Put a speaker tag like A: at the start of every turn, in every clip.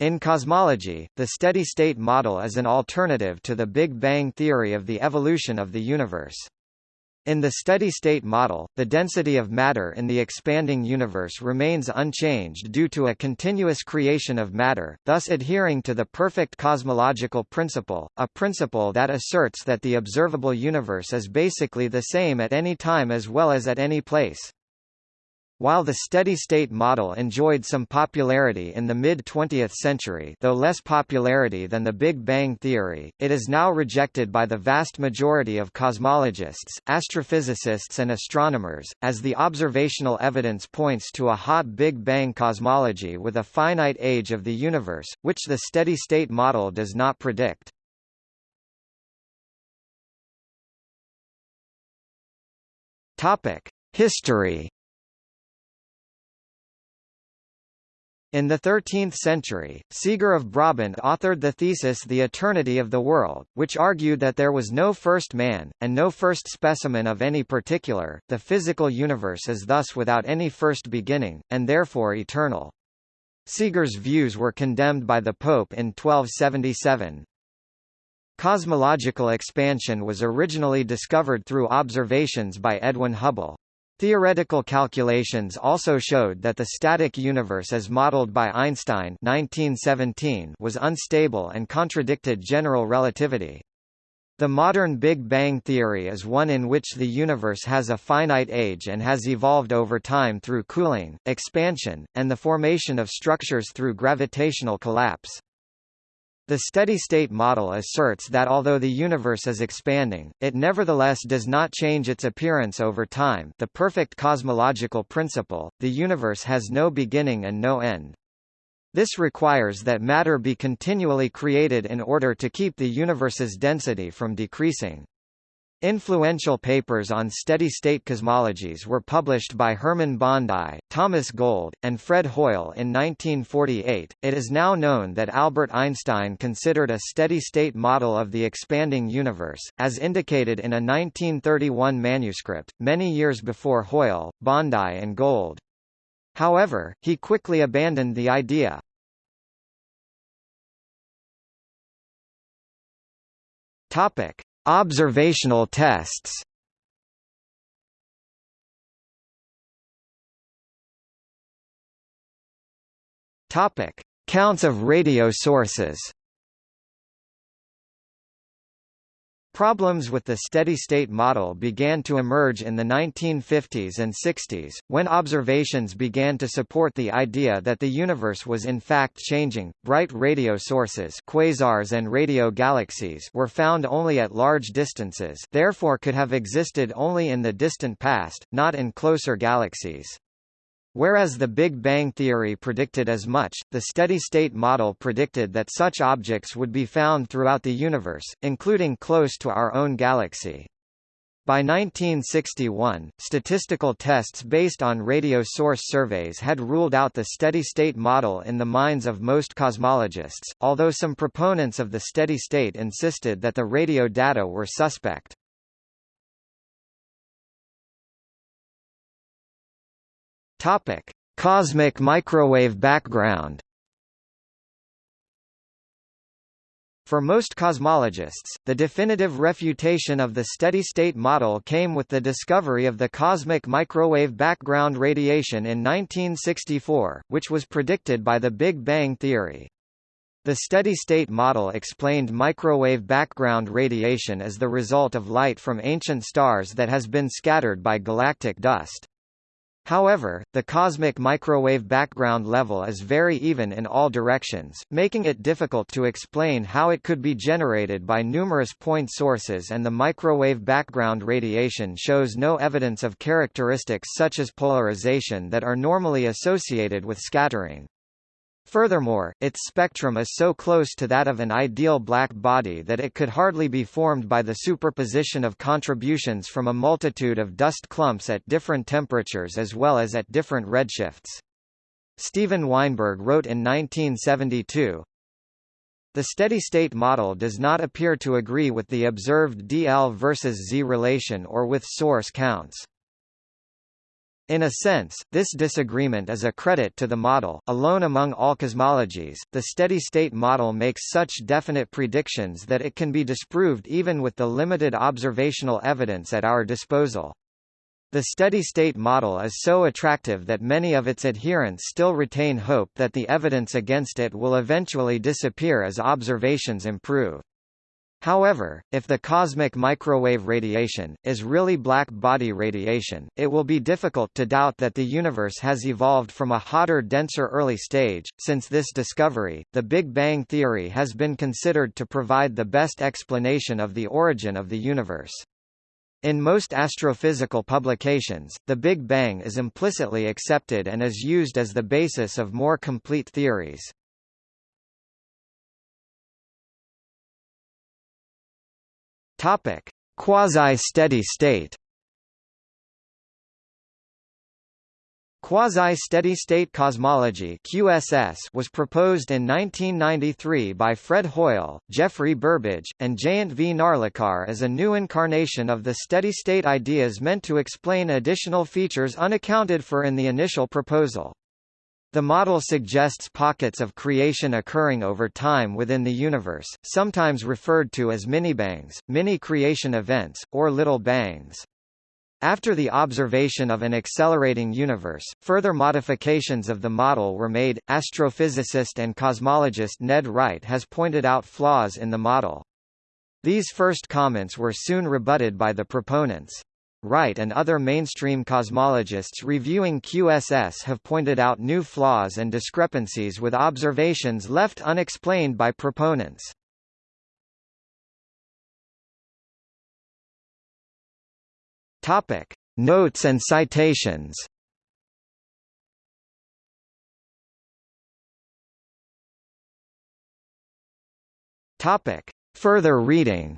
A: In cosmology, the steady-state model is an alternative to the Big Bang theory of the evolution of the universe. In the steady-state model, the density of matter in the expanding universe remains unchanged due to a continuous creation of matter, thus adhering to the perfect cosmological principle, a principle that asserts that the observable universe is basically the same at any time as well as at any place. While the steady-state model enjoyed some popularity in the mid-20th century though less popularity than the Big Bang theory, it is now rejected by the vast majority of cosmologists, astrophysicists and astronomers, as the observational evidence points to a hot Big Bang cosmology with a finite age of the universe, which the steady-state model does not predict. History In the 13th century, Siger of Brabant authored the thesis The Eternity of the World, which argued that there was no first man, and no first specimen of any particular, the physical universe is thus without any first beginning, and therefore eternal. Siger's views were condemned by the Pope in 1277. Cosmological expansion was originally discovered through observations by Edwin Hubble. Theoretical calculations also showed that the static universe as modeled by Einstein 1917 was unstable and contradicted general relativity. The modern Big Bang theory is one in which the universe has a finite age and has evolved over time through cooling, expansion, and the formation of structures through gravitational collapse. The steady-state model asserts that although the universe is expanding, it nevertheless does not change its appearance over time the perfect cosmological principle, the universe has no beginning and no end. This requires that matter be continually created in order to keep the universe's density from decreasing. Influential papers on steady-state cosmologies were published by Hermann Bondi, Thomas Gold, and Fred Hoyle in 1948. It is now known that Albert Einstein considered a steady-state model of the expanding universe, as indicated in a 1931 manuscript, many years before Hoyle, Bondi and Gold. However, he quickly abandoned the idea. Topic: Observational tests Topic: Counts of radio sources. Problems with the steady-state model began to emerge in the 1950s and 60s, when observations began to support the idea that the universe was in fact changing. Bright radio sources, quasars and radio galaxies, were found only at large distances, therefore could have existed only in the distant past, not in closer galaxies. Whereas the Big Bang theory predicted as much, the steady-state model predicted that such objects would be found throughout the universe, including close to our own galaxy. By 1961, statistical tests based on radio source surveys had ruled out the steady-state model in the minds of most cosmologists, although some proponents of the steady state insisted that the radio data were suspect. Topic: Cosmic microwave background. For most cosmologists, the definitive refutation of the steady-state model came with the discovery of the cosmic microwave background radiation in 1964, which was predicted by the Big Bang theory. The steady-state model explained microwave background radiation as the result of light from ancient stars that has been scattered by galactic dust. However, the cosmic microwave background level is very even in all directions, making it difficult to explain how it could be generated by numerous point sources and the microwave background radiation shows no evidence of characteristics such as polarization that are normally associated with scattering. Furthermore, its spectrum is so close to that of an ideal black body that it could hardly be formed by the superposition of contributions from a multitude of dust clumps at different temperatures as well as at different redshifts. Steven Weinberg wrote in 1972, the steady-state model does not appear to agree with the observed dl versus z relation or with source counts. In a sense, this disagreement is a credit to the model. Alone among all cosmologies, the steady-state model makes such definite predictions that it can be disproved even with the limited observational evidence at our disposal. The steady-state model is so attractive that many of its adherents still retain hope that the evidence against it will eventually disappear as observations improve. However, if the cosmic microwave radiation, is really black body radiation, it will be difficult to doubt that the universe has evolved from a hotter denser early stage. Since this discovery, the Big Bang theory has been considered to provide the best explanation of the origin of the universe. In most astrophysical publications, the Big Bang is implicitly accepted and is used as the basis of more complete theories. Topic: Quasi-steady state. Quasi-steady-state cosmology (QSS) was proposed in 1993 by Fred Hoyle, Geoffrey Burbidge, and Jayant V. Narlikar as a new incarnation of the steady-state ideas meant to explain additional features unaccounted for in the initial proposal. The model suggests pockets of creation occurring over time within the universe, sometimes referred to as mini-bangs, mini-creation events, or little bangs. After the observation of an accelerating universe, further modifications of the model were made. Astrophysicist and cosmologist Ned Wright has pointed out flaws in the model. These first comments were soon rebutted by the proponents. Wright and other mainstream cosmologists reviewing QSS have pointed out new flaws and discrepancies with observations left unexplained by proponents. Topic: Notes and citations. Topic: Further reading.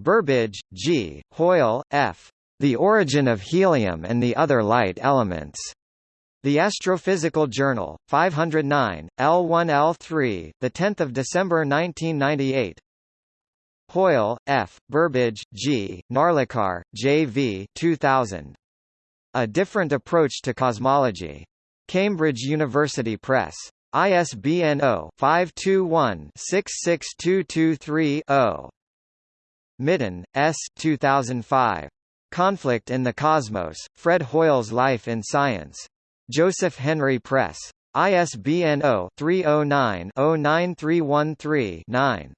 A: Burbidge, G., Hoyle, F. The Origin of Helium and the Other Light Elements. The Astrophysical Journal, 509, L1L3, 10 December 1998 Hoyle, F., Burbidge, G., Narlikar, J. V. 2000. A Different Approach to Cosmology. Cambridge University Press. ISBN 0-521-66223-0. Mitton, S. 2005. Conflict in the Cosmos, Fred Hoyle's Life in Science. Joseph Henry Press. ISBN 0-309-09313-9.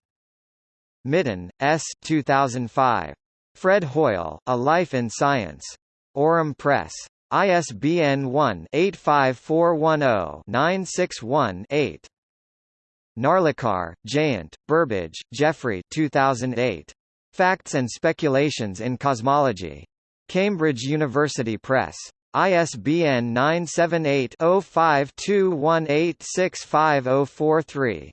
A: Mitton, S. 2005. Fred Hoyle, A Life in Science. Aurum Press. ISBN 1-85410-961-8. Narlikar, Jayant, Burbidge, Geoffrey 2008. Facts and Speculations in Cosmology. Cambridge University Press. ISBN 978 0521865043.